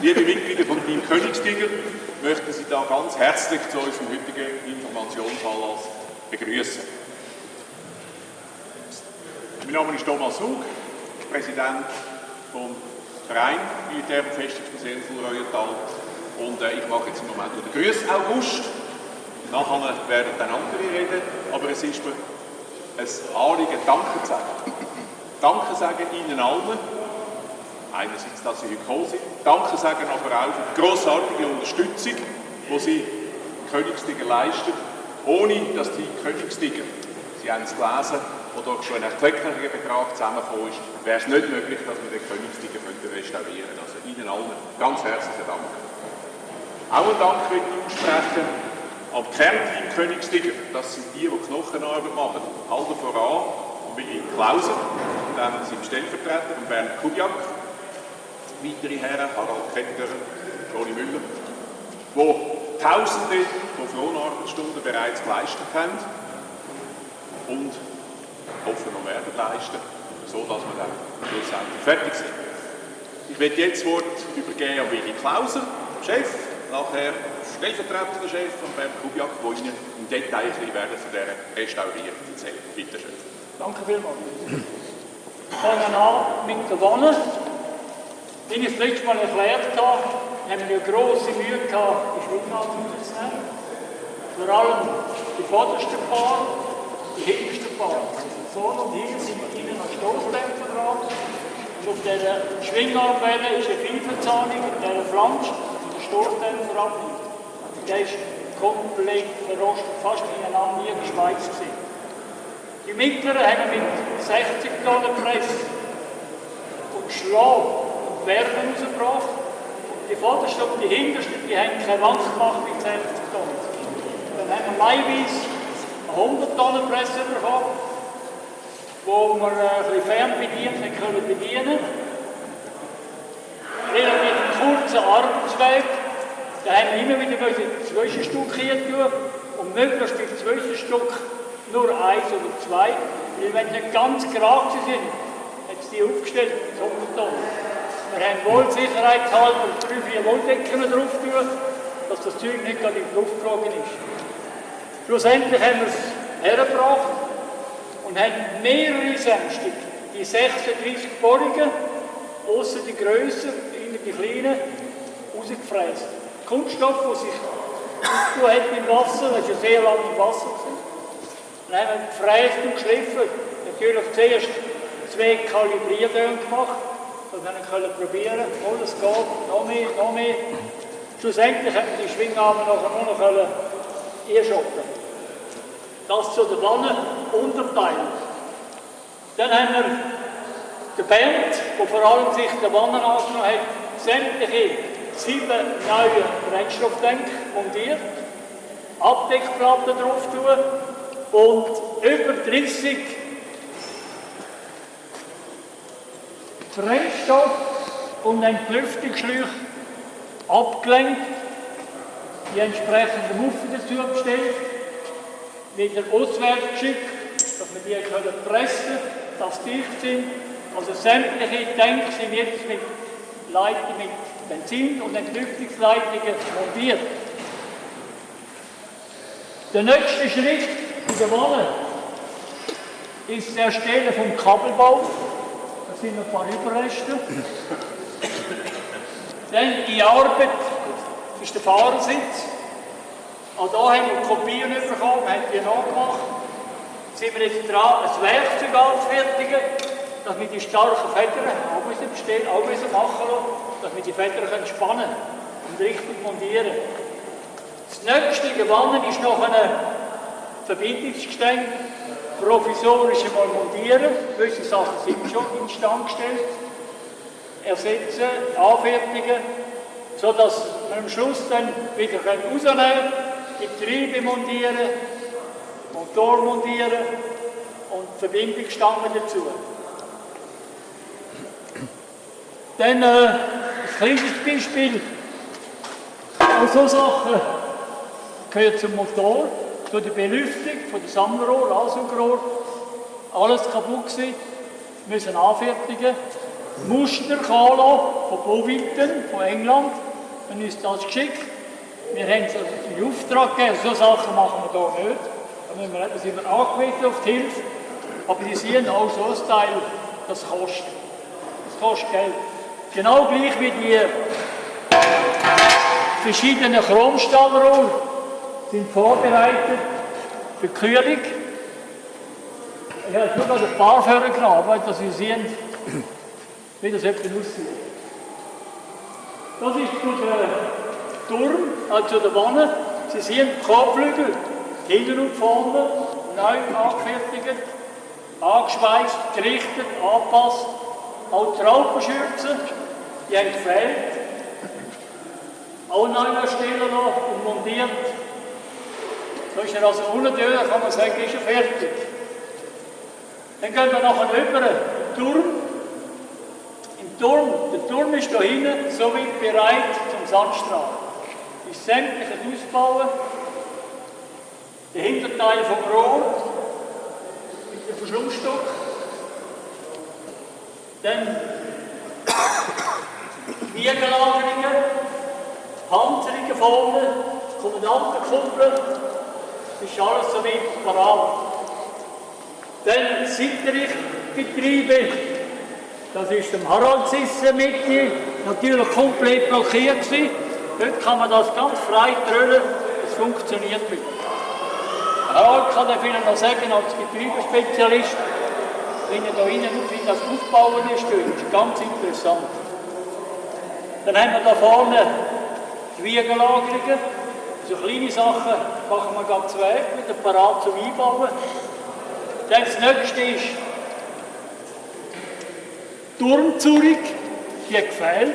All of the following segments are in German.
Liebe Mitglieder von Team Königstiger, möchten Sie da ganz herzlich zu unserem heutigen Informationsanlass begrüßen. Mein Name ist Thomas Hug, Präsident vom Verein Militärbefestigungsmuseum Reuental und äh, ich mache jetzt im Moment den Grüß August. Nachher werden dann andere reden, aber es ist mir ein Anliegen, Danke zu sagen. Danke sagen Ihnen allen, einerseits, dass Sie heute gekommen sind, Danke sagen aber auch für die grossartige Unterstützung, die Sie Königstiger leisten, ohne dass die Königstiger, Sie haben es gelesen, wo doch schon ein erklecklicher Betrag zusammengekommen ist, wäre es nicht möglich, dass wir den Königstiger restaurieren können. Also Ihnen allen ganz herzlichen Dank. Auch einen Dank möchte ich aussprechen am Kernteam Königstiger. Das sind die, die Knochenarbeit machen. Aldo voran und in Klausen. Dann sind Stellvertreter von Bernd Kubiak. Weitere Herren, Harald Ketter, Toni Müller, die Tausende von Fronarbeitsstunden bereits geleistet haben und hoffen noch werden leisten, sodass wir dann schlussendlich fertig sind. Ich werde jetzt das Wort übergeben an Willi Klauser, Chef, nachher stellvertretender Chef von Bernd Kubiak, der Ihnen im Detail werden von dieser Restaurierung erzählen. Bitte schön. Danke vielmals. Fangen an mit der Wanne. Wie ich das letzte Mal erklärt habe, haben wir grosse Mühe gehabt, die Schwingarten zu nehmen. Vor allem die vordersten Paar, die hintersten Paar. Vorne und hier sind innen ein Stoßdämpfer dran. Und auf dieser Schwingarmwelle ist eine Vielverzahnung, in dieser Flansch, der Stoßdämpfer abnimmt. Der ist komplett verrostet, fast ineinander nie geschweißt. Die mittleren haben wir mit 60 Tonnen Press und Schlag Wärme rausgebracht. Die vordersten und die hintersten, die haben keine Wand gemacht mit 60 Tonnen. Dann haben wir maiweise 100 Tonnen Presse bekommen, wo wir ein bisschen fernbedient können bedienen Relativ kurzer Arbeitsweg. Da haben wir immer wieder Zwischenstück hier tun und möglichst die Zwischenstück nur eins oder zwei. Weil wenn sie ganz gerade sind, hat sie die aufgestellt mit 100 Tonnen. Wir haben wohl sicherheitshalber drei, vier Wolldecken drauf tun, dass das Zeug nicht gerade in die Luft geflogen ist. Schlussendlich haben wir es hergebracht und haben mehrere Sämstück, die 36 Bohrungen, außer die grösser, die kleinen, rausgefräst. Kunststoff, der sich aufgetan hat im Wasser, das war ja sehr lange im Wasser. Gewesen. Dann haben wir gefräst und geschliffen. Natürlich zuerst zwei Kalibrierungen gemacht, wir können probieren können, es geht, noch mehr, noch mehr. Schlussendlich haben wir die Schwingarme nachher nur noch einschotten. Das zu der Wanne Unterteil. Dann haben wir den Bernd, der vor allem sich der Wanne angenommen hat, sämtliche sieben neue Brennstofftank montiert, Abdeckplatten drauf tun und über 30 Brennstoff und ein Lüftungsschläuche abgelenkt, die entsprechenden Muffen dazu bestellt, wieder auswärts geschickt, dass wir die können pressen dass die dicht sind. Also sämtliche Tanks sind jetzt mit Leitern mit Benzin- und Entlüftungsleitungen montiert. Der nächste Schritt in der Wolle ist das Erstellen vom Kabelbau. Sind ein paar Überreste. Dann die Arbeit ist der Fahrersitz. Auch hier haben wir Kopien bekommen, wir haben die nachgemacht. Sind wir jetzt dran, ein Werkzeug anzufertigen, dass wir die starken Federn auch müssen bestellen, auch müssen machen lassen, dass wir die Federn können spannen und richtig montieren. Das nächste Gewannen ist noch ein Verbindungsgestänge, provisorisch einmal montieren. Gewisse Sachen sind schon instand gestellt. Ersetzen, anfertigen, sodass wir am Schluss dann wieder rausnehmen können, Getriebe montieren, Motor montieren und Verbindungsstangen dazu. Dann äh, ein kleines Beispiel. Auch so Sachen gehört zum Motor, zu der Belüftung, von der Sammlerrohr, Ansaugrohr. Alles kaputt gewesen, müssen anfertigen. Muster von Boviten, von England, und uns das geschickt. Wir haben es also in Auftrag gegeben, so Sachen machen wir hier nicht. Da, müssen wir, sind wir angewiesen auf die Hilfe. Aber die sehen auch so ein Teil, das kostet. Das kostet Geld. Genau gleich wie die verschiedenen Chromstahlrohr sind vorbereitet für Kühlung. Ich habe nur noch ein paar vorgenommen, dass Sie sehen, wie das etwa aussieht. Das ist der Turm, also der Wanne. Sie sehen die Kopflügel, hinten und vorne, neu angefertigt, angeschweißt, gerichtet, angepasst. Auch die Raupenschürzen, die haben gefehlt. Auch neu erstellen und montiert. So ist er also unten durch, kann man sagen, ist er fertig. Dann gehen wir nachher über den Turm. Im Turm, der Turm ist hier hinten so bereit zum Sandstrahlen. Ist sämtliches Ausbauen. Der Hinterteil vom Rohr mit dem Verschlussstock. Dann Wiegelagerungen, Panzerungen vorne, Kommandantenkuppel. Ist alles so weit parat. Dann Seitenrichtgetriebe, das ist dem Harald Sissen Mitte, natürlich komplett blockiert gewesen. Heute kann man das ganz frei drüllen, es funktioniert wieder. Harald kann er vielleicht noch sagen, als Getriebespezialist, wenn er da innen wie das Aufbauen ist, ist ganz interessant. Dann haben wir da vorne die Wiegelagerungen, so kleine Sachen machen wir ganz zwei, wieder parat zum Einbauen. Dann das nächste ist Turmzurich, die gefällt.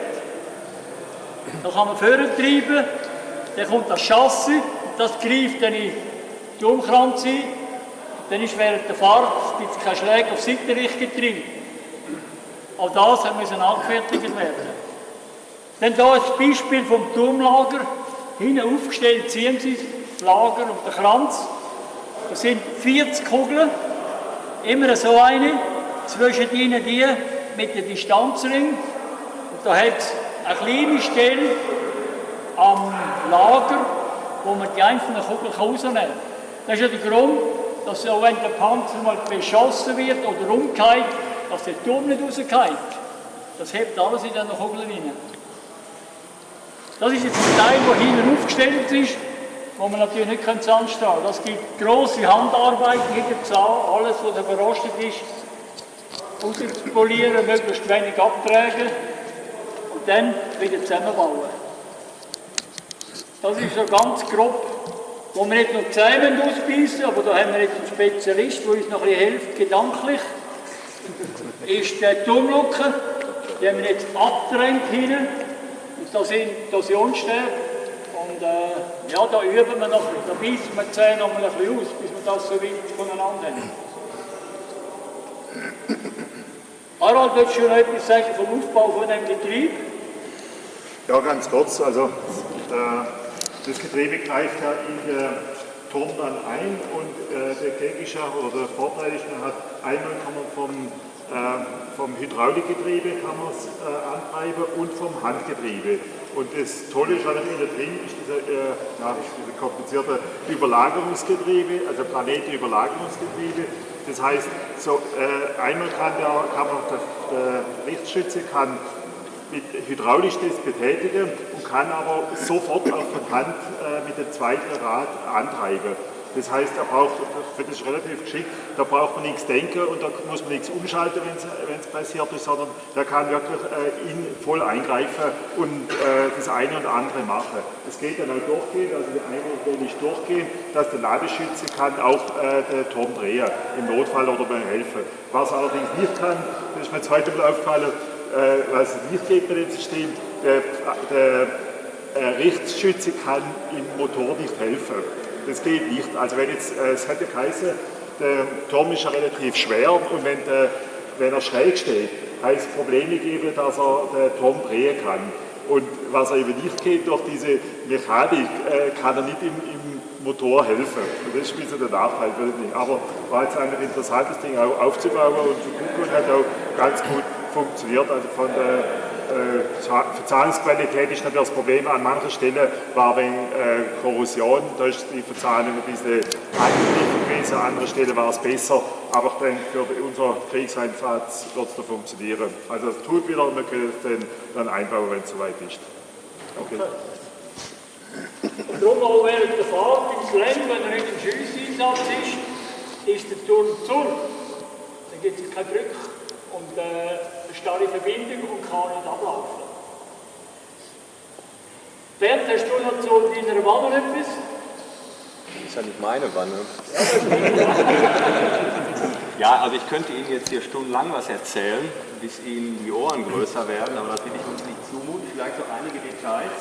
Da kann man vortreiben, dann kommt das Chassis, das greift dann in die Umkranz ein. Dann ist während der Fahrt gibt es keine Schläge auf Seitenrichtgetriebe. Auch das muss angefertigt werden. Dann hier ein Beispiel vom Turmlager. Hinten aufgestellt ziehen Sie das Lager und den Kranz. Das sind 40 Kugeln, immer so eine, zwischen ihnen die mit dem Distanzring. Und da hat es eine kleine Stelle am Lager, wo man die einzelnen Kugeln rausnehmen kann. Das ist ja der Grund, dass auch wenn der Panzer mal beschossen wird oder umgeht, dass der Turm nicht rausgeht. Das hebt alles in diesen Kugeln rein. Das ist jetzt ein Teil, der hinten aufgestellt ist, wo man natürlich nicht anstrahlen kann. Das gibt grosse Handarbeit, jeder Zahn, alles, was verrostet ist, rauszupolieren, möglichst wenig abtragen und dann wieder zusammenbauen. Das ist so ganz grob, wo wir nicht nur zusammen ausbeißen, aber da haben wir jetzt einen Spezialist, der uns noch ein bisschen hilft, gedanklich, ist die Turmlucke, die haben wir jetzt abgetrennt hinten da sind Torsionsstäbe und äh, ja, da üben wir noch, da beißen wir die Zähne noch mal ein bisschen aus, bis wir das so weit voneinander haben. Harald, willst du noch etwas sagen vom Aufbau von dem Getriebe? Ja, ganz kurz. Also, äh, das Getriebe greift ja in der Turm dann ein und äh, der ja, oder der Vorteil ist, man hat einmal kann man vom vom Hydraulikgetriebe kann man es äh, antreiben und vom Handgetriebe. Und das Tolle ist allerdings da drin, ist dieser, äh, ja, komplizierte Überlagerungsgetriebe, also Planete-Überlagerungsgetriebe. Das heißt, so, äh, einmal kann, der, kann man, der, der Lichtschütze kann mit hydraulisch das betätigen und kann aber sofort auf der Hand äh, mit dem zweiten Rad antreiben. Das heißt, er braucht, das ist relativ geschickt, da braucht man nichts denken und da muss man nichts umschalten, wenn es passiert ist, sondern der kann wirklich äh, in voll eingreifen und äh, das eine und andere machen. Es geht dann auch durchgehen, also der eine will nicht durchgehen, dass der Ladeschütze kann auch äh, den Turm drehen, im Notfall oder beim Helfen. Was er allerdings nicht kann, das ist mir zweite Mal aufgefallen, äh, was nicht geht bei dem System, der, der äh, Richtschütze kann im Motor nicht helfen. Das geht nicht. Also wenn jetzt, äh, es hätte geheißen, der Turm ist ja relativ schwer und wenn, der, wenn er schräg steht, heißt es Probleme geben, dass er den Turm drehen kann. Und was er eben nicht geht, durch diese Mechanik, äh, kann er nicht im, im Motor helfen. Und das ist ein bisschen der Nachteil für Ding. Aber war jetzt ein interessantes Ding auch aufzubauen und zu gucken und hat auch ganz gut funktioniert. Also von der Verzahnungsqualität ist natürlich das Problem. An manchen Stellen war wegen äh, Korrosion, da ist die Verzahnung ein bisschen angegriffen gewesen, an anderen Stellen war es besser. Aber ich denke, für unseren Kriegseinsatz wird es da funktionieren. Also es tut wieder und wir können es dann, dann einbauen, wenn es soweit ist. Okay. Darum auch während der Fahrt ins Land, wenn er nicht im Schiesseinsatz ist, ist der Turm zu. Dann gibt es keinen Druck und äh, starre Verbindung und kann nicht ablaufen. Bernd, hast du noch zu deiner Wanne etwas? Das ist ja nicht meine Wanne. Ja, also ich könnte Ihnen jetzt hier stundenlang was erzählen, bis Ihnen die Ohren größer werden, aber das will ich uns nicht zumuten. Vielleicht so einige Details,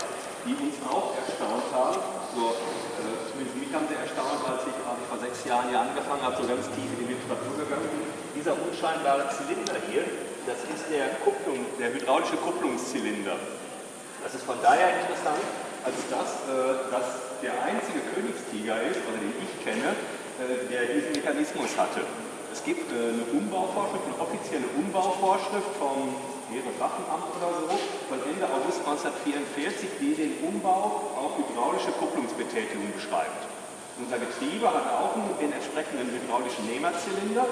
die uns auch erstaunt haben. So, äh, zumindest mich haben sie erstaunt, als ich, als ich vor sechs Jahren hier angefangen habe, so ganz tief in die Literatur gegangen bin. Dieser unscheinbare Zylinder hier, das ist der, Kupplung, der hydraulische Kupplungszylinder. Das ist von daher interessant, als das, äh, dass der einzige Königstiger ist, oder den ich kenne, äh, der diesen Mechanismus hatte. Es gibt äh, eine Umbauvorschrift, eine offizielle Umbauvorschrift vom Heereswaffenamt oder so von Ende August 1944, die den Umbau auf hydraulische Kupplungsbetätigung beschreibt. Unser Getriebe hat auch den entsprechenden hydraulischen Nehmerzylinder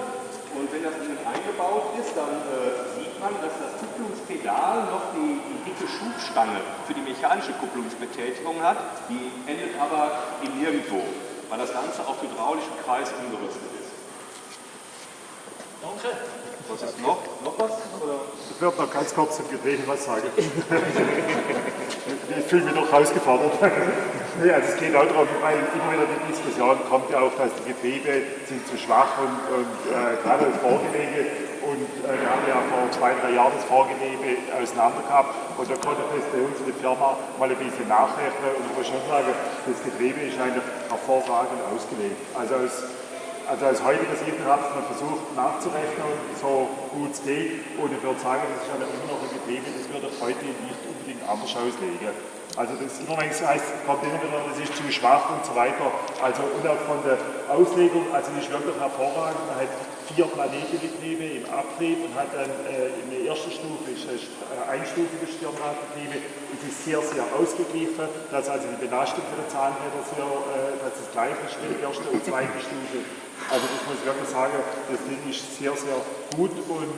und wenn das innen eingebaut ist, dann äh, sieht man, dass das Kupplungspedal noch die, die, dicke Schubstange für die mechanische Kupplungsbetätigung hat, die endet aber in nirgendwo, weil das Ganze auf hydraulischen Kreis umgerüstet ist. Danke. Was ist noch? Noch was? Oder? Ich würde noch ganz kurz zum Getriebe was sagen. ich fühle mich doch herausgefordert. nee, also es geht auch darum, weil immer wieder die Diskussion kommt ja auch, dass die Getriebe sind zu schwach und, und äh, gerade das Vorgelege und äh, wir haben ja vor zwei, drei Jahren das Vorgelege auseinander gehabt und da konnte das bei uns in der Firma mal ein bisschen nachrechnen und ich muss schon sagen, das Getriebe ist eigentlich hervorragend ausgelegt. Also aus also als heutiger Sicht hat man versucht nachzurechnen, so gut es geht. Und ich würde sagen, das ist ja immer noch ein Getriebe, das würde heute nicht unbedingt anders auslegen. Also das immer heißt, kommt immer wieder, das ist zu schwach und so weiter. Also auch von der Auslegung, also das ist wirklich hervorragend. Man hat vier Planetengetriebe im Abtrieb und hat dann äh, in der ersten Stufe ist das äh, einstufiges Stirnradgetriebe. Es ist sehr, sehr ausgeglichen, dass also die Belastung für die Zahnräder sehr, äh, dass das gleiche ist wie die erste und zweite Stufe. Also ich muss wirklich sagen, das Ding ist sehr, sehr gut und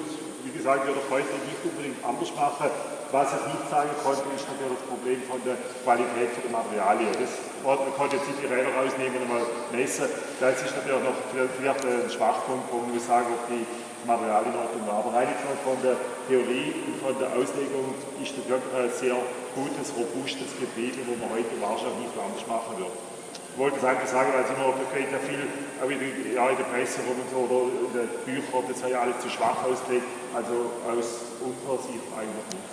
wie gesagt, würde ich heute nicht unbedingt anders machen. Was ich nicht sagen konnte, ist natürlich das Problem von der Qualität der Materialien. Das, man konnte jetzt nicht die Räder rausnehmen und mal messen. Das ist natürlich noch vielleicht ein Schwachpunkt, wo man muss sagen, ob die Materialien in Ordnung waren. Aber rein von der Theorie und von der Auslegung ist das wirklich ein sehr gutes, robustes Getriebe, wo man heute wahrscheinlich nicht anders machen würde. Ich wollte es eigentlich sagen, weil es immer, man kriegt ja viel, auch in, die, ja, in der Presse rum und so, oder in den Büchern, das sei ja alles zu schwach ausgelegt, also aus unserer Sicht eigentlich nicht.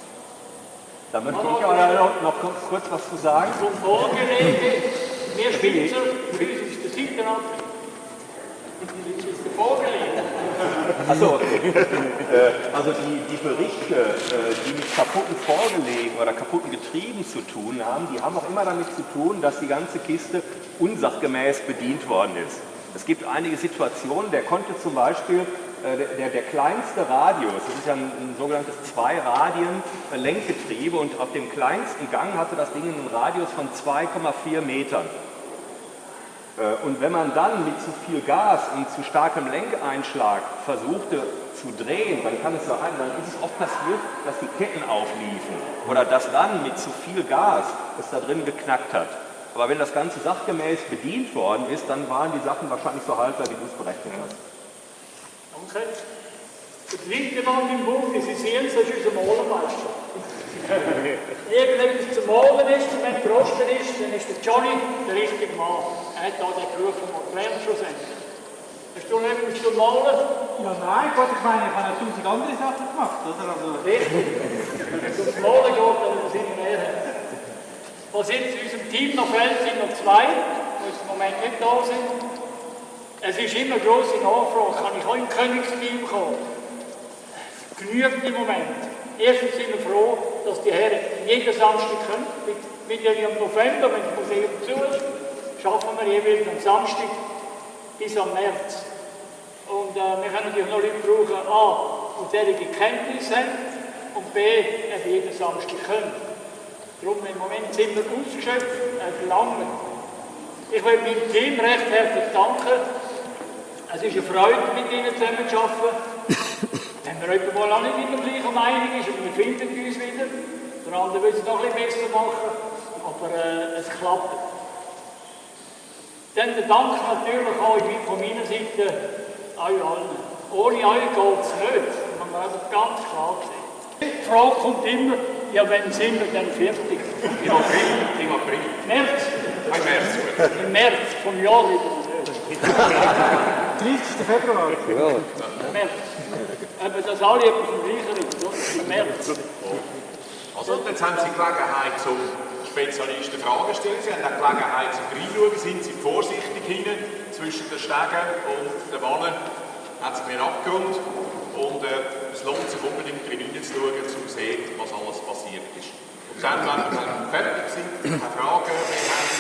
Da möchte ich aber noch, noch kurz was zu sagen. Vom Vorgelege, mehr Spitzer, für uns ist der Seitenab. Das ist der Vorgelege. Achso, äh, also die, die Berichte, äh, die mit kaputten Vorgelegen oder kaputten Getrieben zu tun haben, die haben auch immer damit zu tun, dass die ganze Kiste unsachgemäß bedient worden ist. Es gibt einige Situationen, der konnte zum Beispiel äh, der, der, der, kleinste Radius, das ist ja ein, ein sogenanntes zwei Radien Lenkgetriebe und auf dem kleinsten Gang hatte das Ding einen Radius von 2,4 Metern. Äh, und wenn man dann mit zu viel Gas und zu starkem Lenkeinschlag versuchte zu drehen, dann kann es sein, dann ist es oft passiert, dass die Ketten aufliefen oder dass dann mit zu viel Gas es da drin geknackt hat. Aber wenn das Ganze sachgemäß bedient worden ist, dann waren die Sachen wahrscheinlich so haltbar, wie du es berechnet hast. Danke. Das linke Mann im Buch, Sie sehen es, das ist unser Malermeister. Irgendetwas zu malen ist, wenn es Rosten ist, dann ist der Johnny der richtige Mann. Er hat da den Beruf von gelernt schlussendlich. Hast du noch etwas zu malen? Ja, nein, Gott, ich meine, ich habe tausend andere Sachen gemacht, oder? Also, Richtig. Wenn es ums Malen geht, dann sind wir mehr. Was jetzt in unserem Team noch fehlt, sind noch zwei, die im Moment nicht da sind. Es ist immer grosse Nachfrage, kann ich auch im Königsteam kommen? Genügt im Moment. Erstens sind wir froh, dass die Herren jeden Samstag können. Mit, mit im November, wenn das Museum zu ist, schaffen wir jeweils am Samstag bis am März. Und äh, wir können natürlich noch Leute brauchen, A, die solche Kenntnisse haben und B, eben jeden Samstag können. Darum im Moment sind wir ausgeschöpft, äh, verlangen. Ich will meinem Team recht herzlich danken. Es ist eine Freude, mit ihnen zusammen zu arbeiten. Wenn man jemand mal auch nicht mit der gleichen Meinung ist, aber wir finden uns wieder. Der andere will es noch ein bisschen besser machen, aber äh, es klappt. Dann der Dank natürlich auch von meiner Seite euch allen. Ohne euch geht es nicht, das muss man also ganz klar sehen. Die Frage kommt immer, ja, wann sind wir denn fertig? Im April, im April. März, Ein März. im März vom Jahr wieder. 30. Februar. März. Eben, dass alle etwas im Gleichen ist? Im März. Also, jetzt haben Sie Gelegenheit zum Spezialisten Fragen stellen. Sie haben auch Gelegenheit zum Reinschauen. Sind Sie vorsichtig hinten zwischen den Stegen und den Wannen? Hat es einen Abgrund. Und äh, es lohnt sich unbedingt hineinzuschauen, um zu sehen, was alles passiert ist. Und dann, wenn wir fertig sind, keine Fragen mehr haben,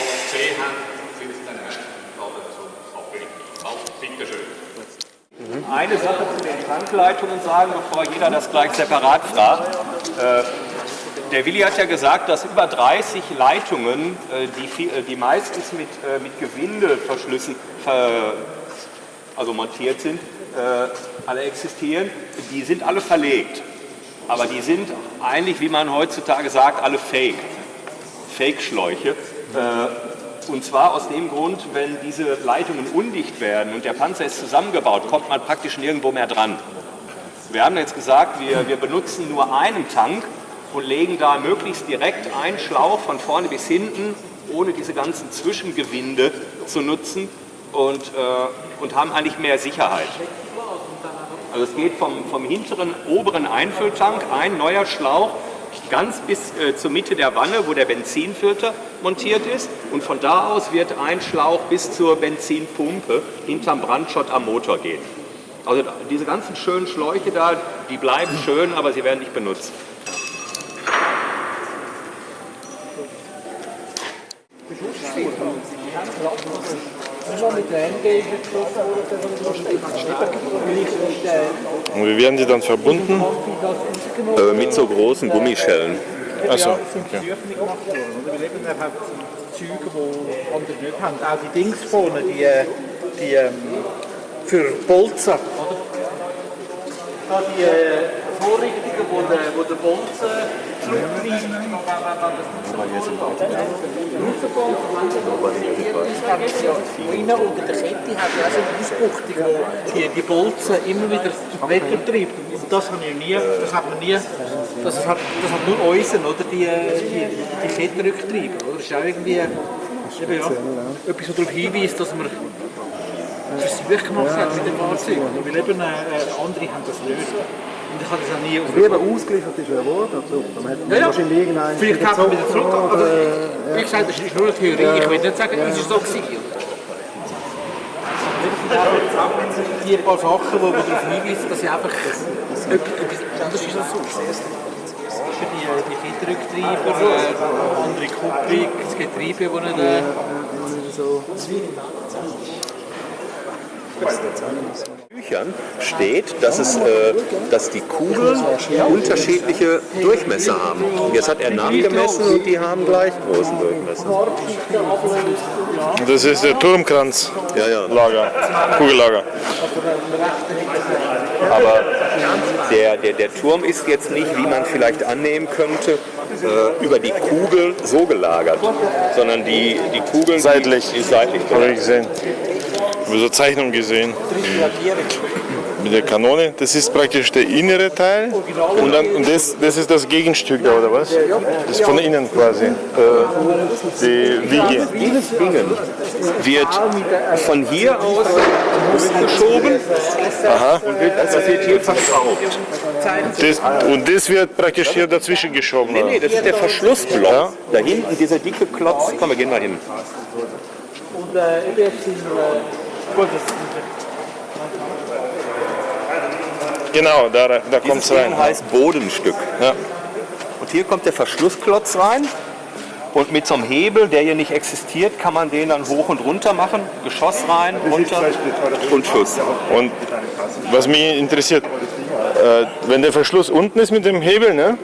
alles gesehen haben, sind Sie dann laden zum Aperitif. Also, bitteschön. Eine Sache zu den Tankleitungen sagen, bevor jeder das gleich separat fragt. Äh, der Willi hat ja gesagt, dass über 30 Leitungen, äh, die, äh, die meistens mit, mit Gewindeverschlüssen ver, also montiert sind, alle existieren, die sind alle verlegt. Aber die sind eigentlich, wie man heutzutage sagt, alle fake. Fake-Schläuche. Und zwar aus dem Grund, wenn diese Leitungen undicht werden und der Panzer ist zusammengebaut, kommt man praktisch nirgendwo mehr dran. Wir haben jetzt gesagt, wir, wir benutzen nur einen Tank und legen da möglichst direkt einen Schlauch von vorne bis hinten, ohne diese ganzen Zwischengewinde zu nutzen und, äh, und haben eigentlich mehr Sicherheit. Also es geht vom, vom hinteren oberen Einfülltank ein neuer Schlauch ganz bis äh, zur Mitte der Wanne, wo der Benzinfilter montiert ist. Und von da aus wird ein Schlauch bis zur Benzinpumpe hinterm Brandschott am Motor gehen. Also diese ganzen schönen Schläuche da, die bleiben schön, aber sie werden nicht benutzt. Und wie werden die dann verbunden? Äh, mit so großen Gummischellen. Achso, okay. Züge, die andere nicht haben. Auch die Dings vorne, die, äh, die ähm, für Bolzen. Oder? Da die äh, Vorrichtungen, wo der, wo der Bolzen zurücktreibt. Innen unter der hat ja so Ausbuchtung, die, die Bolzen immer wieder weitertreibt. Und das, habe ich nie, das hat man nie, das hat, das hat nur unseren, oder? Die, die, die Kettenrücktreiber. Oder? Das ist auch irgendwie eben, ja, etwas, darauf hinweist, dass man Versuche gemacht hat mit dem Fahrzeug. Weil eben äh, andere haben das nicht. Ich habe das auch nie auf Lieber ausgeliefert ist er also, hat man ja, ja. wahrscheinlich irgendeinen Vielleicht kann man wieder zurück. oder, Also, äh, wie gesagt, das ist nur eine Theorie. Ich will nicht sagen, es ist so gewesen. Die paar Sachen, die darauf hinweisen, dass ich einfach etwas anders ist als sonst. Die, die Kinderrücktreiber, äh, andere Kupplung, das Getriebe, das nicht... Äh, so. Büchern steht, dass, es, äh, dass die Kugeln unterschiedliche Durchmesser haben. Jetzt hat er nachgemessen und die haben gleich großen Durchmesser. Das ist der Turmkranzlager, Ja, ja. Kugellager. Aber der, der, der Turm ist jetzt nicht, wie man vielleicht annehmen könnte, äh, über die Kugel so gelagert, sondern die, die Kugeln Seitlich. Die, die seitlich Habe so Zeichnung gesehen. Mit der Kanone. Das ist praktisch der innere Teil. Und, dann, und das, das ist das Gegenstück da, oder was? Das ist von innen quasi. Äh, die Wiege. Dieses Ding wird von hier aus geschoben Aha. und wird, das wird hier verschraubt. Das, und das wird praktisch hier dazwischen geschoben. Nee, nee, das ist der Verschlussblock. Ja. Da hinten dieser dicke Klotz. Komm, wir gehen mal hin. Und äh, Genau, da, da kommt es Dieses rein. Heißt Bodenstück. Ja. Und hier kommt der Verschlussklotz rein. Und mit so einem Hebel, der hier nicht existiert, kann man den dann hoch und runter machen. Geschoss rein, runter und Schuss. Und was mich interessiert, äh, wenn der Verschluss unten ist mit dem Hebel, ne?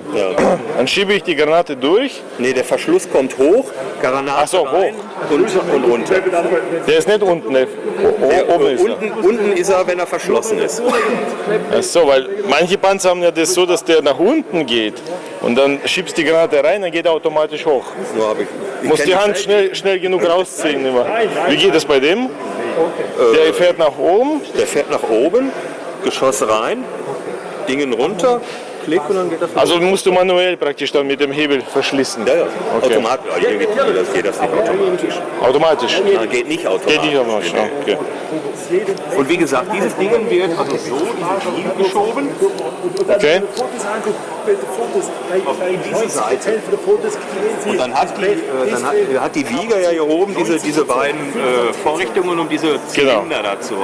dann schiebe ich die Granate durch. Nee, der Verschluss kommt hoch, Granate Ach so, rein und, und runter. Der ist nicht unten, der, Der, oben ist er. unten, unten ist er, wenn er verschlossen ist. Ach so, weil manche Panzer haben ja das so, dass der nach unten geht und dann schiebst die Granate rein, dann geht er automatisch hoch. Habe ich, ich Muss die Hand schnell, schnell genug rausziehen immer. Wie geht das bei dem? Der fährt nach oben. Der fährt nach oben, Geschoss rein, Dingen runter, klick und dann geht er Also musst du manuell praktisch dann mit dem Hebel verschließen. Ja, ja. Okay. Automatisch. Ja, hier geht das, geht das nicht automatisch. Automatisch. Nein, geht nicht automatisch. Geht nicht automatisch. Okay. Und wie gesagt, dieses Ding wird also so in die Wiege geschoben. okay. auf diese Seite. Und dann hat die, äh, dann hat, hat die Wiege ja hier oben diese, diese beiden äh, Vorrichtungen, um diese Zylinder dazu.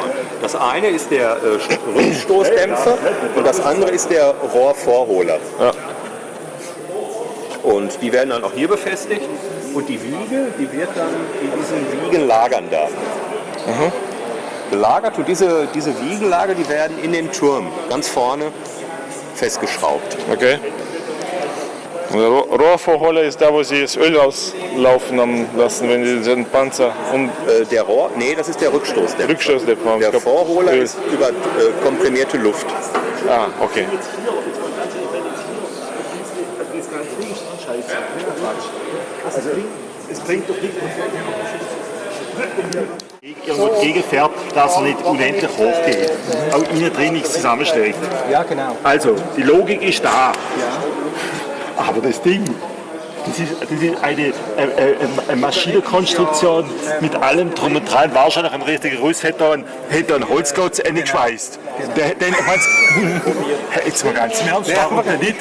Das eine ist der äh, Rückstoßdämpfer und das andere ist der Rohrvorholer. Und die werden dann auch hier befestigt. Und die Wiege, die wird dann in diesen Wiegenlagern da. Gelagert und diese, diese Wiegenlager, die werden in den Turm ganz vorne festgeschraubt. okay. Der Rohr- Rohrvorholer ist da, wo sie das Öl rauslaufen haben lassen, wenn sie den Panzer um Äh, der Rohr, nee, das ist der Rückstoßdämpfer. Rückstoßdämpfer. Der Vorholer Öl. ist über äh, komprimierte Luft. Ah, okay. Es bringt doch nicht, irgendwo dagegen fährt, dass er nicht unendlich hoch geht. Auch innen drin nichts zusammenschlägt. Ja, genau. Also, die Logik ist da. Aber das Ding, das ist, das ist eine, äh, äh, eine Maschinenkonstruktion mit allem drum und dran. Wahrscheinlich ein richtiger Russ hätte da einen, hätte einen Holzgott eingeschweißt. Der, den, jetzt mal ganz im Ernst, denn nicht?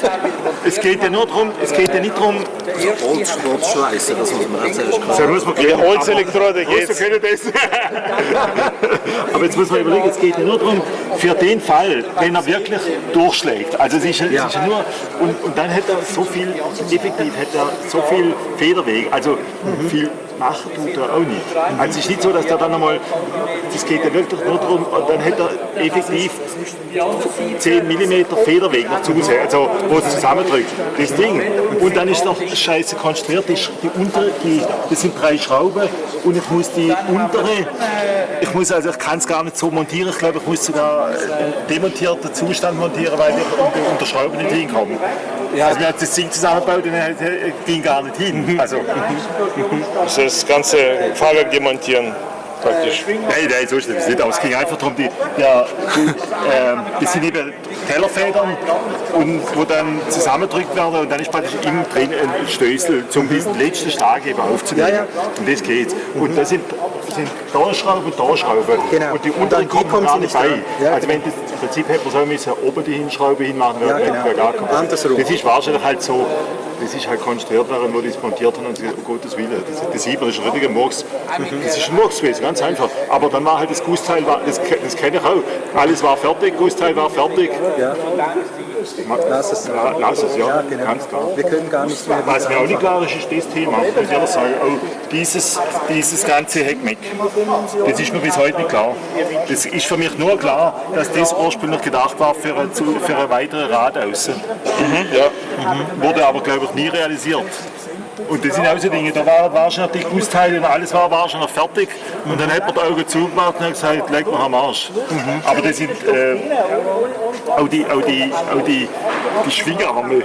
Es geht ja nur darum, es geht ja nicht darum, Holzschweißen, das muss man zuerst so muss man Die Holzelektrode geht's. können das. Aber jetzt muss man überlegen, es geht ja nur darum, für den Fall, wenn er wirklich durchschlägt. Also es ist, es ist ja nur, und, und dann hätte er so viel, effektiv hätte er so viel Federweg, also viel machen tut er auch nicht. Also es ist nicht so, dass der dann einmal, das geht ja wirklich nur darum, und dann hätte er effektiv 10 mm Federweg noch zu Hause, also wo es zusammendrückt, das Ding. Und dann ist noch scheiße konstruiert, die, die untere, die, das sind drei Schrauben und ich muss die untere, ich muss also, ich kann es gar nicht so montieren, ich glaube, ich muss sogar einen demontierten Zustand montieren, weil ich unter, unter Schrauben nicht hinkomme. Also wir haben das Ding zusammengebaut und dann ging gar nicht hin. Also, Also das ganze Fahrwerk demontieren praktisch. Nein, nein, so schlimm ist es nicht. Aber es ging einfach darum, die, ja, die, ähm, das sind eben Tellerfedern, und, wo dann zusammengedrückt werden und dann ist praktisch innen drin ein Stößel, um diesen letzten Schlag eben aufzunehmen. Und das geht. Und das sind, sind da Schrauben und da Schrauben. Genau. Und die Und unteren dann die kommen gar nicht bei. Ja, also wenn das, im Prinzip hätte man so müssen, oben die Hinschraube hinmachen, wäre Ja, genau. gar kein Andersrum. Das ist wahrscheinlich halt so, das ist halt konstruiert worden, wo die es montiert haben und sie gesagt, um Gottes Willen, das, das sieht man, das ist ein richtiger Murks. Das ist ein Murks gewesen, ganz einfach. Aber dann war halt das Gussteil, das, das kenne ich auch, alles war fertig, Gussteil war fertig. Ja. Lass es. Ja, lass es, ja, Ja, genau. ganz klar. Wir können gar nicht mehr. Was mir auch nicht klar ist, ist das Thema. Ich muss ehrlich sagen, auch dieses, dieses ganze Heckmeck, das ist mir bis heute nicht klar. Das ist für mich nur klar, dass das ursprünglich gedacht war für eine, für eine weitere Radaußen. Ja. Wurde aber, glaube ich, nie realisiert. Und das sind auch so Dinge, da war wahrscheinlich die Gussteile und alles war wahrscheinlich fertig. Und dann hat man die Augen zugemacht und hat gesagt, leg mal am Arsch. Aber das sind äh, auch die, auch die, auch die, die Schwingarme.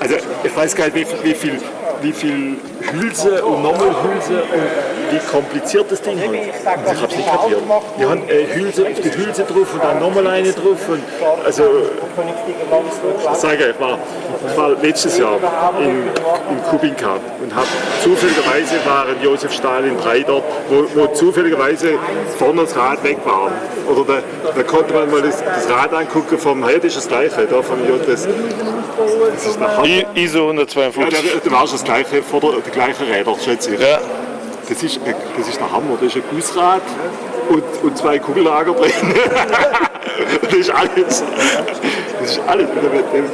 Also ich weiß gar nicht, wie, wie viel, wie viel Hülse und nochmal Hülse und wie kompliziert das Ding ist. Also ich habe es nicht kapiert. Die haben äh, Hülse auf die Hülse drauf und dann nochmal eine drauf. Und, also ich sage, ich war, ich war letztes Jahr in, in Kubinka und habe zufälligerweise waren Josef Stalin 3 dort, wo, wo zufälligerweise vorne das Rad weg war. Oder da, da konnte man mal das, das Rad angucken vom, das gleiche, da vom J, ISO ja, 152. da, da war das gleiche, vor der, die gleichen Räder, schätze ich. Ja. Das ist, äh, das ist der Hammer, das ist ein Gussrad und, und zwei Kugellager drin. das ist alles. Das ist alles.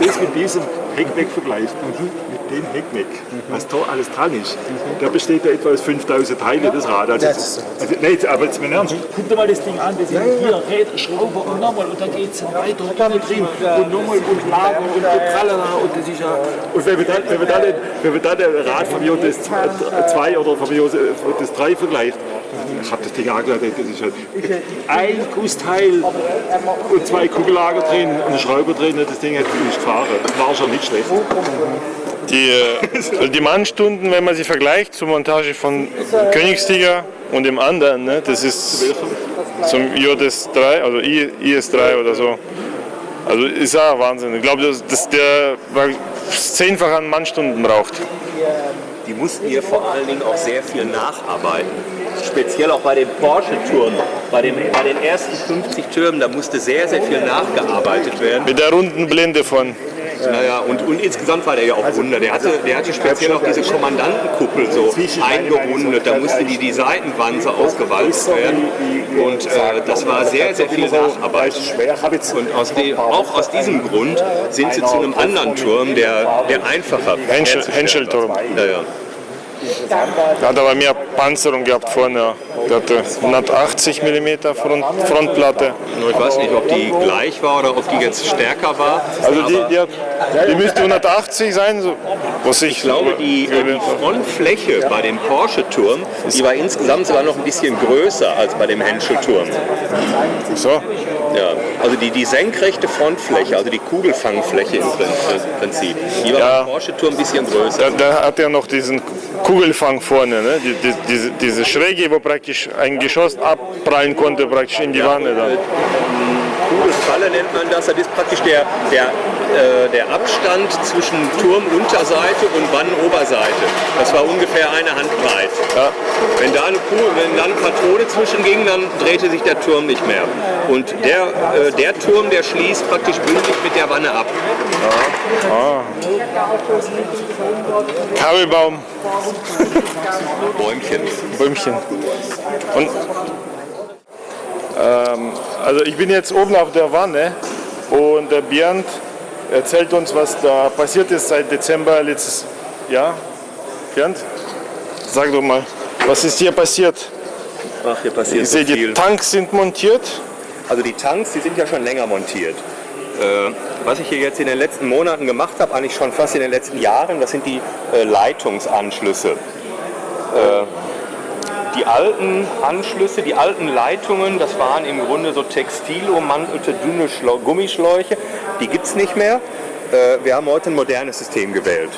Das mit diesem Heckmeck vergleicht mit dem Heckmeck, was da alles dran ist, da besteht ja etwa aus 5000 Teile das Rad. Also, also, nein, aber jetzt mal ernst, guck dir mal das Ding an, das sind hier Räder, Schrauber und nochmal und dann geht es weiter und dann drin. und nochmal und Lager und, und Tralala und das ist ja... Und wenn wir dann, wenn wir dann, wenn wir dann ein Rad von mir das 2 oder von mir das 3 vergleicht, ich habe das Ding angeschaut, das ist halt ein Gussteil und zwei Kugellager drin und ein Schrauber drin, das Ding hat ist gefahren. Das war schon nicht schlecht. Die, äh, die Mannstunden, wenn man sie vergleicht zur Montage von Königstiger und dem anderen, ne, das ist zum JS3, also I- IS3 oder so. Also ist ja Wahnsinn. Ich glaube, dass, dass der zehnfach an Mannstunden braucht. Die mussten hier vor allen Dingen auch sehr viel nacharbeiten. Speziell auch bei den Porsche-Türmen. Bei, bei den ersten 50 Türmen, da musste sehr, sehr viel nachgearbeitet werden. Mit der runden Blende von. Naja, und, und insgesamt war der ja auch runder. Der hatte, der hatte speziell auch diese Kommandantenkuppel so eingerundet. Da musste die, die Seitenwanze ausgewalzt werden. Und äh, das war sehr, sehr viel Nacharbeit. Und aus dem, auch aus diesem Grund sind sie zu einem anderen Turm, der, der einfacher Henschel, Henschelturm. war. Der hat aber mehr Panzerung gehabt vorne. Der hatte 180 mm Front, Frontplatte. Nur Ich weiß nicht, ob die gleich war oder ob die jetzt stärker war. Also die, die, hat, die müsste 180 sein, so, was ich ich glaube, die, äh, die Frontfläche bei dem Porsche-Turm, die war insgesamt sogar noch ein bisschen größer als bei dem Henschel-Turm. So. Ja, also die, die senkrechte Frontfläche, also die Kugelfangfläche im Prin- Prinzip, die war Ja. beim Porsche-Turm ein bisschen größer. Da, da hat er noch diesen Kugelfang vorne, ne? die, die, diese, diese Schräge, wo praktisch ein Geschoss abprallen konnte, praktisch in die Wanne. Dann. Kugelfalle nennt man das. Das ist praktisch der, der, äh, der Abstand zwischen Turmunterseite und Wannenoberseite. Das war ungefähr eine Hand breit. Ja. Wenn da eine, Kugel, wenn da eine Patrone zwischenging, dann drehte sich der Turm nicht mehr. Und der, äh, der Turm, der schließt praktisch bündig mit der Wanne ab. Kabelbaum, Bäumchen. Bäumchen. Und, ähm, also ich bin jetzt oben auf der Wanne und der Bernd erzählt uns, was da passiert ist seit Dezember letztes Jahr. Bernd, sag doch mal, was ist hier passiert? Ach, hier passiert Ich so sehe, die viel. Tanks sind montiert. Also die Tanks, die sind ja schon länger montiert. Äh, was ich hier jetzt in den letzten Monaten gemacht habe, eigentlich schon fast in den letzten Jahren, das sind die äh, Leitungsanschlüsse. Äh, die alten Anschlüsse, die alten Leitungen, das waren im Grunde so textilummantelte dünne Schlau Gummischläuche. Die gibt es nicht mehr. Äh, wir haben heute ein modernes System gewählt.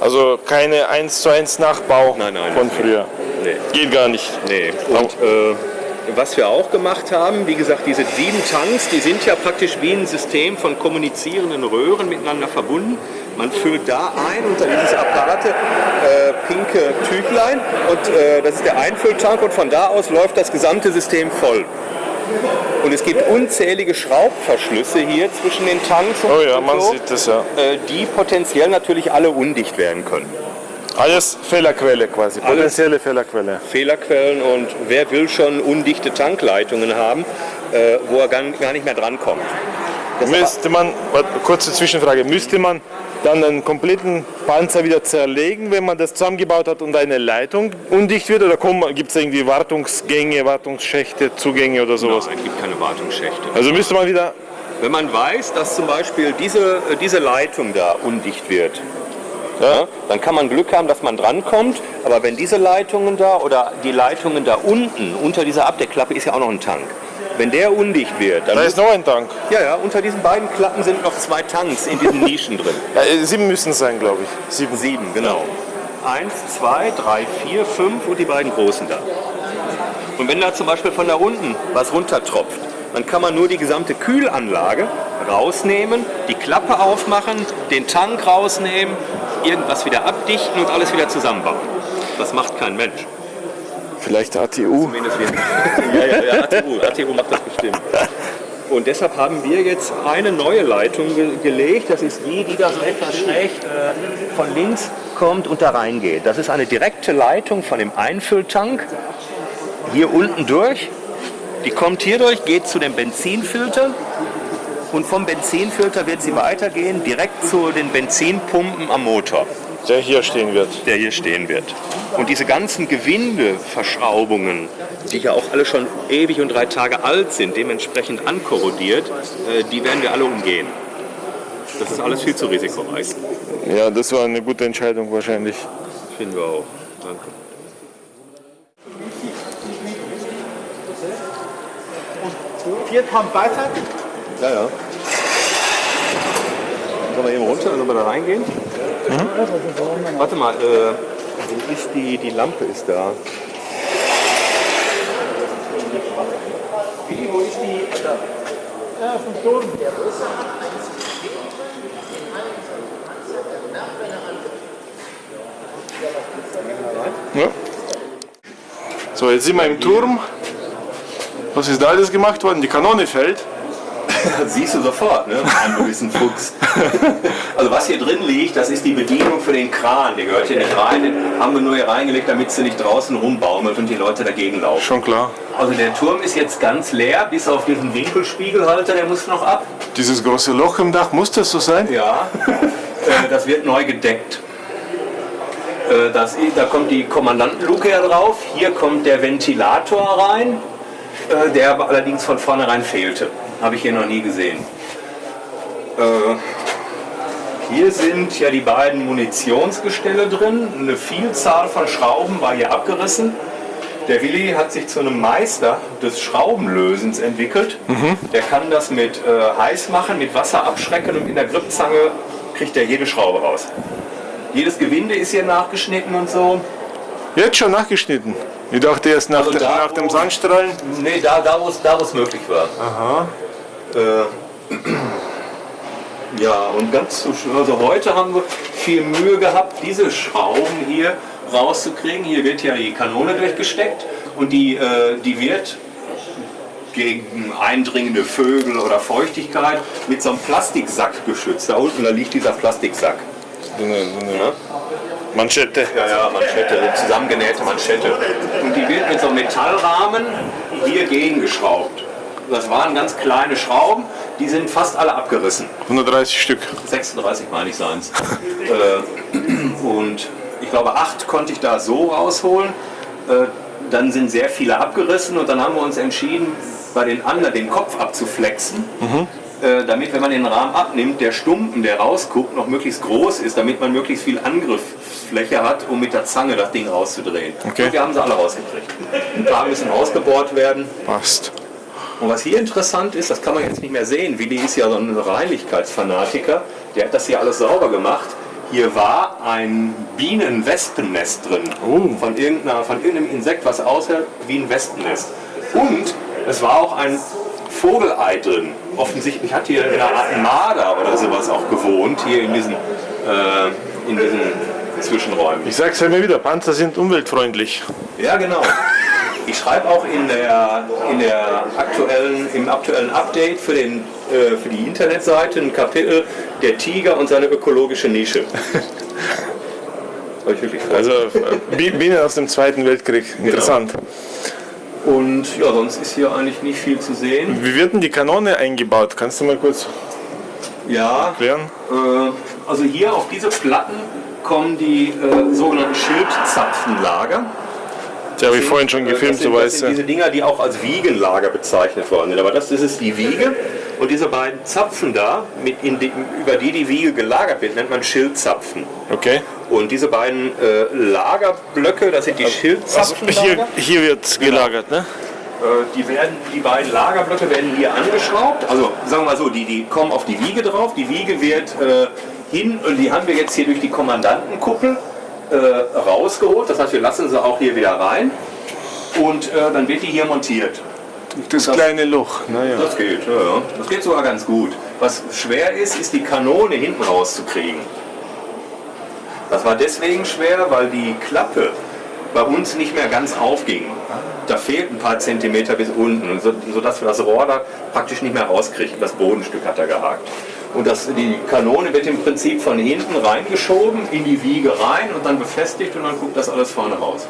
Also keine 1 zu 1 Nachbau Nein, nein, von früher. Nee. Geht gar nicht. Nee. Und äh, was wir auch gemacht haben, wie gesagt, diese sieben Tanks, die sind ja praktisch wie ein System von kommunizierenden Röhren miteinander verbunden. Man füllt da ein unter dieses Apparate äh, pinke Tüchlein und äh, das ist der Einfülltank und von da aus läuft das gesamte System voll. Und es gibt unzählige Schraubverschlüsse hier zwischen den Tanks und, Oh ja, und man so, sieht das ja. äh, die potenziell natürlich alle undicht werden können. Alles Fehlerquelle quasi, potenzielle Fehlerquelle. Fehlerquellen und wer will schon undichte Tankleitungen haben, äh, wo er gar, nicht mehr drankommt. Müsste man, kurze Zwischenfrage, müsste man dann einen kompletten Panzer wieder zerlegen, wenn man das zusammengebaut hat und eine Leitung undicht wird? Oder gibt es irgendwie Wartungsgänge, Wartungsschächte, Zugänge oder sowas? Nein, es gibt keine Wartungsschächte. Also müsste man wieder, Wenn man weiß, dass zum Beispiel diese, äh, diese Leitung da undicht wird, ja, dann kann man Glück haben, dass man drankommt. Aber wenn diese Leitungen da oder die Leitungen da unten, unter dieser Abdeckklappe ist ja auch noch ein Tank. Wenn der undicht wird, dann da ist noch ein Tank. ja, ja, unter diesen beiden Klappen sind noch zwei Tanks in diesen Nischen drin. Ja, äh, sieben müssen es sein, glaube ich. Sieben. Sieben, genau. Eins, zwei, drei, vier, fünf und die beiden großen da. Und wenn da zum Beispiel von da unten was runtertropft, dann kann man nur die gesamte Kühlanlage rausnehmen, die Klappe aufmachen, den Tank rausnehmen, irgendwas wieder abdichten und alles wieder zusammenbauen. Das macht kein Mensch. Vielleicht ATU. Ja, ja, ja, ATU, ATU macht das bestimmt. Und deshalb haben wir jetzt eine neue Leitung ge gelegt. Das ist die, die da so etwas schräg äh, von links kommt und da reingeht. Das ist eine direkte Leitung von dem Einfülltank hier unten durch. Die kommt hier durch, geht zu dem Benzinfilter und vom Benzinfilter wird sie weitergehen direkt zu den Benzinpumpen am Motor, Der hier stehen wird. der hier stehen wird. Und diese ganzen Gewindeverschraubungen, die ja auch alle schon ewig und drei Tage alt sind, dementsprechend ankorrodiert, äh, die werden wir alle umgehen. Das ist alles viel zu risikoreich. Ja, das war eine gute Entscheidung wahrscheinlich. Finden wir auch. Danke. Vier Pump weiter. Ja, ja. Sollen wir eben runter, sollen wir da reingehen? Warte mal, äh, wo ist die, die Lampe ist da. Willi, wo ist die? Ja, vom Turm. Ja. So, jetzt sind wir im Turm. Was ist da alles gemacht worden? Die Kanone fällt. Siehst du sofort, ne? Mann, du bist ein Fuchs. Also was hier drin liegt, das ist die Bedienung für den Kran. Der gehört hier nicht rein, den haben wir nur hier reingelegt, damit sie nicht draußen rumbaumelt und die Leute dagegen laufen. Schon klar. Also der Turm ist jetzt ganz leer, bis auf diesen Winkelspiegelhalter, der muss noch ab. Dieses große Loch im Dach, muss das so sein? Ja, äh, das wird neu gedeckt. Äh, Das, da kommt die Kommandantenluke ja drauf. Hier kommt der Ventilator rein, äh, der aber allerdings von vornherein fehlte. Habe ich hier noch nie gesehen. Äh, Hier sind ja die beiden Munitionsgestelle drin. Eine Vielzahl von Schrauben war hier abgerissen. Der Willi hat sich zu einem Meister des Schraubenlösens entwickelt. Der kann das mit äh, heiß machen, mit Wasser abschrecken und in der Gripzange kriegt er jede Schraube raus. Jedes Gewinde ist hier nachgeschnitten und so. Jetzt schon nachgeschnitten. Ich dachte erst nach, Also dem- da, nach dem Sandstrahlen. Nee, da, da wo es da, wo es möglich war. Aha. Äh, ja, und ganz zu also heute haben wir viel Mühe gehabt, diese Schrauben hier rauszukriegen. Hier wird ja die Kanone durchgesteckt und die, äh, die wird gegen eindringende Vögel oder Feuchtigkeit mit so einem Plastiksack geschützt. Da unten da liegt dieser Plastiksack. So eine, so eine Manschette. Ja, ja, Manschette, zusammengenähte Manschette. Und die wird mit so einem Metallrahmen hier gegengeschraubt. Das waren ganz kleine Schrauben, die sind fast alle abgerissen. 130 Stück. 36 meine ich seins. äh, und ich glaube, acht konnte ich da so rausholen. Äh, dann sind sehr viele abgerissen und dann haben wir uns entschieden, bei den anderen den Kopf abzuflexen. Äh, damit, wenn man den Rahmen abnimmt, der Stumpen, der rausguckt, noch möglichst groß ist, damit man möglichst viel Angriffsfläche hat, um mit der Zange das Ding rauszudrehen. Okay. Und wir haben sie alle rausgekriegt. Ein paar müssen ausgebohrt werden. Passt. Und was hier interessant ist, das kann man jetzt nicht mehr sehen, Willi ist ja so ein Reinlichkeitsfanatiker, der hat das hier alles sauber gemacht. Hier war ein Bienen-Wespennest drin, von, irgendeiner, von irgendeinem Insekt, was aussah wie ein Wespennest. Und es war auch ein Vogelei drin. Offensichtlich hat hier eine Art Marder oder sowas auch gewohnt, hier in diesen, äh, in diesen Zwischenräumen. Ich sag's ja immer wieder, Panzer sind umweltfreundlich. Ja, genau. Ich schreibe auch in der, in der aktuellen, im aktuellen Update für, den, äh, für die Internetseite ein Kapitel Der Tiger und seine ökologische Nische. Also äh, Bi- Bienen aus dem Zweiten Weltkrieg. Interessant. Und ja, sonst ist hier eigentlich nicht viel zu sehen. Wie wird denn die Kanone eingebaut? Kannst du mal kurz Ja, erklären? äh, also hier auf diese Platten kommen die äh, sogenannten Schildzapfenlager. Das habe ich vorhin schon Äh, gefilmt, sind, so weißt du. diese Dinger, die auch als Wiegenlager bezeichnet worden sind. Aber das, das ist die Wiege. Und diese beiden Zapfen da, die, über die die Wiege gelagert wird, nennt man Schildzapfen. Okay. Und diese beiden äh, Lagerblöcke, das sind die Also Schildzapfenlager. hier, hier wird gelagert, ne? Äh, die, werden, die beiden Lagerblöcke werden hier angeschraubt. Also sagen wir mal so, die, die kommen auf die Wiege drauf. Die Wiege wird äh, hin, und die haben wir jetzt hier durch die Kommandantenkuppel äh, rausgeholt. Das heißt, wir lassen sie auch hier wieder rein. Und äh, dann wird die hier montiert. Das kleine Loch. Naja. Das geht, ja, ja. Das geht sogar ganz gut. Was schwer ist, ist die Kanone hinten rauszukriegen. Das war deswegen schwer, weil die Klappe bei uns nicht mehr ganz aufging. Da fehlt ein paar Zentimeter bis unten, so- sodass wir das Rohr da praktisch nicht mehr rauskriegen. Das Bodenstück hat er gehakt. Und das, die Kanone wird im Prinzip von hinten reingeschoben, in die Wiege rein und dann befestigt und dann guckt das alles vorne raus.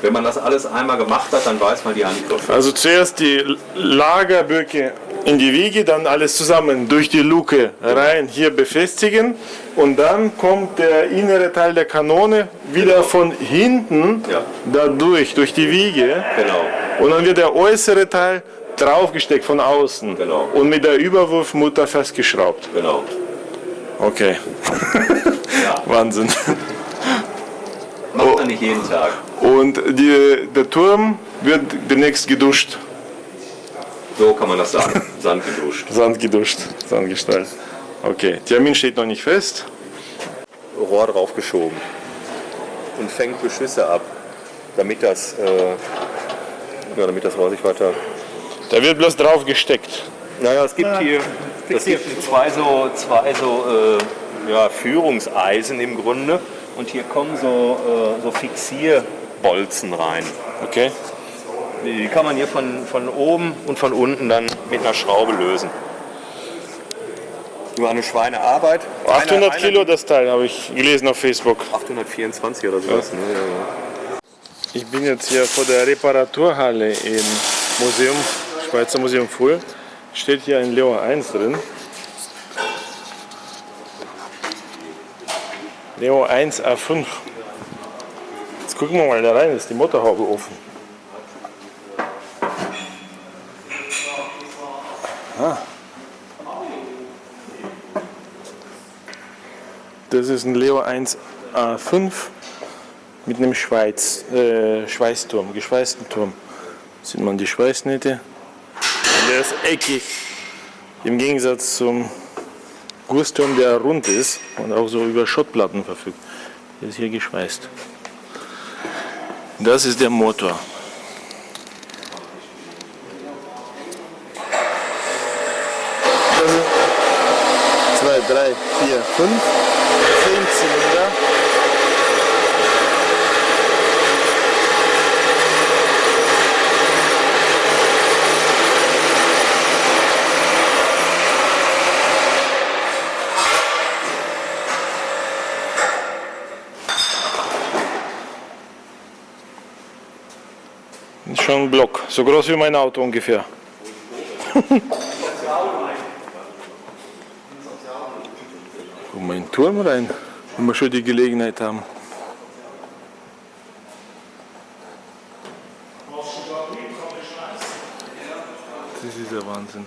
Wenn man das alles einmal gemacht hat, dann weiß man die Angriffe. Also zuerst die Lagerböcke in die Wiege, dann alles zusammen durch die Luke rein hier befestigen und dann kommt der innere Teil der Kanone wieder von hinten Ja. dadurch, durch die Wiege Genau. und dann wird der äußere Teil draufgesteckt von außen Genau. und mit der Überwurfmutter festgeschraubt. Genau. Okay. Wahnsinn. Macht man nicht jeden Tag. Und die, der Turm wird demnächst geduscht. So kann man das sagen. Sand geduscht. Sand geduscht, Sand gestrahlt. Okay, Termin steht noch nicht fest. Rohr draufgeschoben. Und fängt Beschüsse ab. Damit das, äh, ja, damit das Rohr sich weiter Da wird bloß drauf gesteckt. Naja, es gibt hier es gibt zwei so, zwei so äh, ja, Führungseisen im Grunde und hier kommen so, äh, so Fixierbolzen rein. Okay. Die kann man hier von, von oben und von unten dann mit einer Schraube lösen. Nur eine Schweinearbeit. 800 Einer- einer- Kilo das Teil, habe ich gelesen auf Facebook. 824 oder sowas. Ne? Ja, ja. Ich bin jetzt hier vor der Reparaturhalle im Museum, Schweizer Museum Full. Steht hier ein Leo 1 drin. Leo 1 A5. Jetzt gucken wir mal da rein, ist die Motorhaube offen. Ah. Das ist ein Leo 1 A5 mit einem Schweiz, äh, Schweißturm, geschweißten Turm. Sieht man die Schweißnähte der ist eckig. Im Gegensatz zum Gussturm, der rund ist und auch so über Schottplatten verfügt. Der ist hier geschweißt. Das ist der Motor. Das sind 2, 3, 4, 5. Block, so groß wie mein Auto ungefähr. Guck mal in den Turm rein, wenn wir schon die Gelegenheit haben. Das ist der Wahnsinn.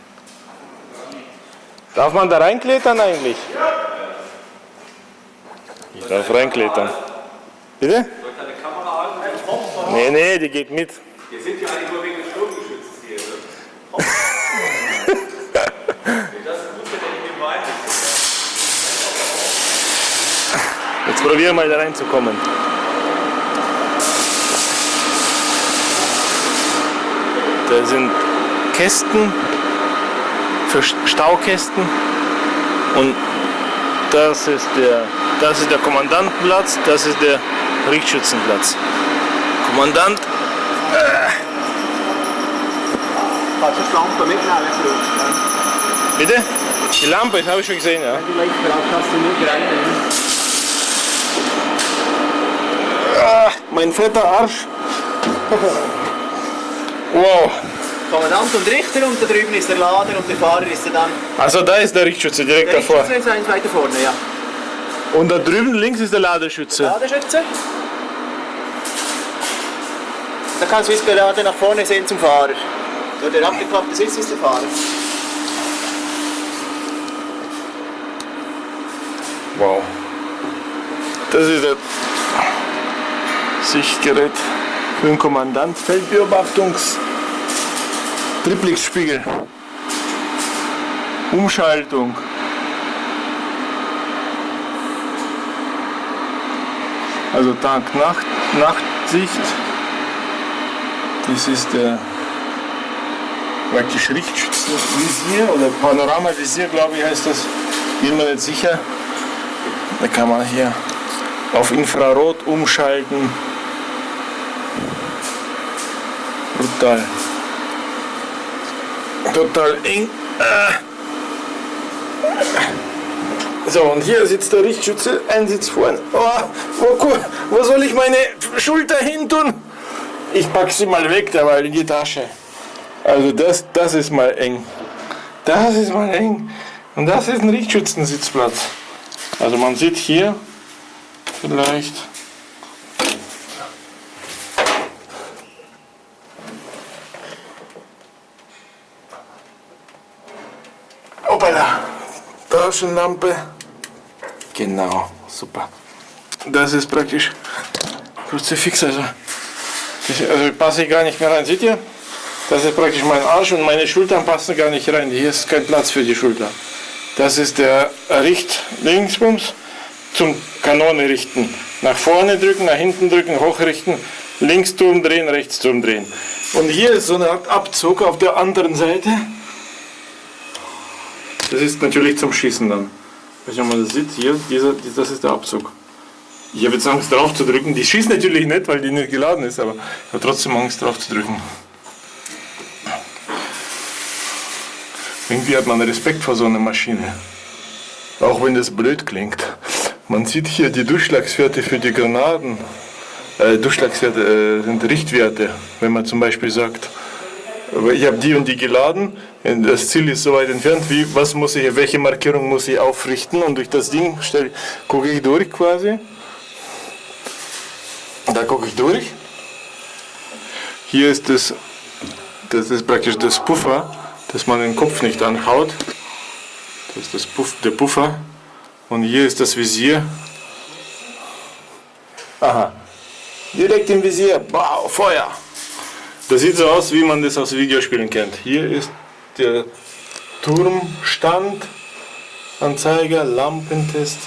Darf man da reinklettern eigentlich? Ich darf reinklettern. Bitte? Nee, nee, die geht mit. Wir sind ja eigentlich nur wegen des Sturmgeschützes hier. Ne? das ist gut, wenn er nicht im Wein Wir mal da reinzukommen. Da sind Kästen für St- Staukästen und das ist der, das ist der Kommandantenplatz, das ist der Richtschützenplatz. Kommandant, Kannst du die Lampe mitnehmen, bitte? Die Lampe, das habe ich schon gesehen, ja. Die Lichter kannst du nicht reinnehmen. Ah, mein fetter Arsch. Wow. Kommandant und Richter und da drüben ist der Lader und der Fahrer ist dann. Also da ist der Richtschütze direkt Der davor. Richter ist eins weiter vorne, ja. Und da drüben links ist der Ladeschütze. Ladeschütze. Da kannst du es gerade nach vorne sehen zum Fahrer. So, der abgeklappte Sitz ist der Fahrer. Wow. Das ist das Sichtgerät für den Kommandant. Feldbeobachtungs. Triplexspiegel. Umschaltung. Also Tag, Nacht, Nachtsicht. Das ist der praktisch Richtschützenvisier oder Panoramavisier, glaube ich, heißt das. Bin mir nicht sicher. Da kann man hier auf Infrarot umschalten. Brutal. Total eng. Ah. So, und hier sitzt der Richtschütze, ein Sitz vorne. Oh, wo, wo soll ich meine Schulter hin tun? ich pack sie mal weg, dabei in die Tasche. Also das, das ist mal eng. Das ist mal eng. Und das ist ein Richtschützensitzplatz. Also man sieht hier vielleicht. Hoppala. Taschenlampe. Genau, super. Das ist praktisch Kruzifix, also, das, also passe ich gar nicht mehr rein. Seht ihr? Das ist praktisch mein Arsch und meine Schultern passen gar nicht rein. Hier ist kein Platz für die Schulter. Das ist der Richt-Linksbums zum Kanone richten. Nach vorne drücken, nach hinten drücken, hochrichten, links Turm drehen, rechts Turm drehen. Und hier ist so eine Art Abzug auf der anderen Seite. Das ist natürlich zum Schießen dann. Ob man das sieht, hier, dieser, das ist der Abzug. Ich habe jetzt Angst drauf zu drücken. Die schießt natürlich nicht, weil die nicht geladen ist, aber ich habe trotzdem Angst drauf zu drücken. Irgendwie hat man Respekt vor so einer Maschine. Auch wenn das blöd klingt. Man sieht hier die Durchschlagswerte für die Granaten. Äh, Durchschlagswerte äh, sind Richtwerte. Wenn man zum Beispiel sagt, ich habe die und die geladen, das Ziel ist so weit entfernt, wie, was muss ich, welche Markierung muss ich aufrichten und durch das Ding stell, gucke ich durch quasi. Da gucke ich durch. Hier ist das, das ist praktisch das Puffer, dass man den Kopf nicht anhaut. Das ist das Puff, der Puffer. Und hier ist das Visier. Aha. Direkt im Visier. Wow, Feuer. Das sieht so aus, wie man das aus Videospielen kennt. Hier ist der Turmstand, Anzeiger, Lampentest.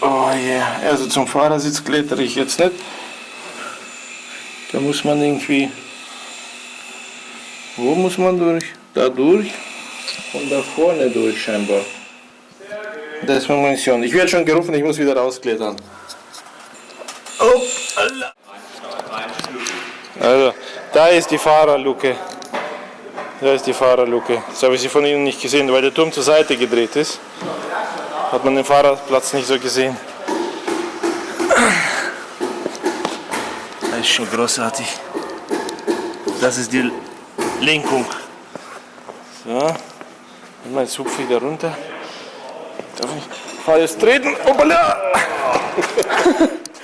Oh yeah, also zum Fahrersitz klettere ich jetzt nicht. Da muss man irgendwie. Wo muss man durch? Da durch und da vorne durch scheinbar. Das ist meine Mission. Ich werde schon gerufen, ich muss wieder rausklettern. Oh, Allah. Also, da ist die Fahrerluke. Da ist die Fahrerluke. Das habe ich sie von Ihnen nicht gesehen, weil der Turm zur Seite gedreht ist. Hat man den Fahrerplatz nicht so gesehen. Das ist schon großartig. Das ist die Lenkung. So. Und jetzt hupfe ich da runter. Darf ich? Ich fahr jetzt treten. Hoppala!